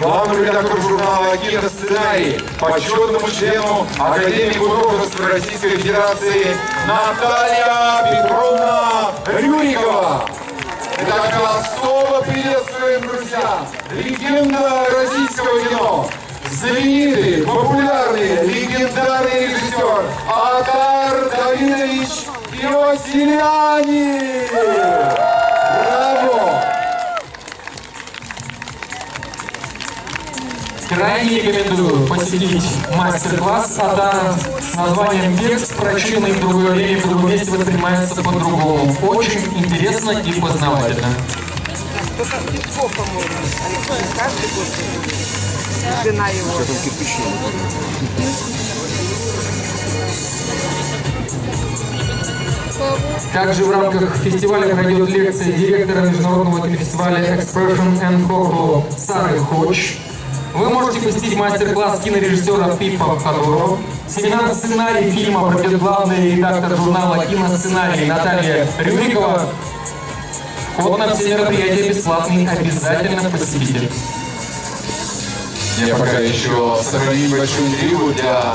главному редактору журнала «Киносценарий», почетному члену Академии художеств Российской Федерации Наталья Петровна Рюрикова. Итак, особо приветствуем, друзья, легенда российского кино, знаменитый, популярный, легендарный режиссер Атар Давидович Иосифяни. Крайне рекомендую посетить мастер-класс Адара с названием «Текст, прочитанный в другое время, в другом месте воспринимается по-другому». Очень интересно и познавательно. Песков, по-моему. Также в рамках фестиваля пройдет лекция директора международного кинофестиваля Expression and Coco Сары Хоч. Вы можете посетить мастер-класс кинорежиссера Пипа Хадурова. Семинар сценарий фильма проведет главный редактор журнала «Киносценарий» Наталья Рюрикова. Вход на все мероприятия бесплатный, обязательно посетите. Я пока еще сохраню небольшую интригу для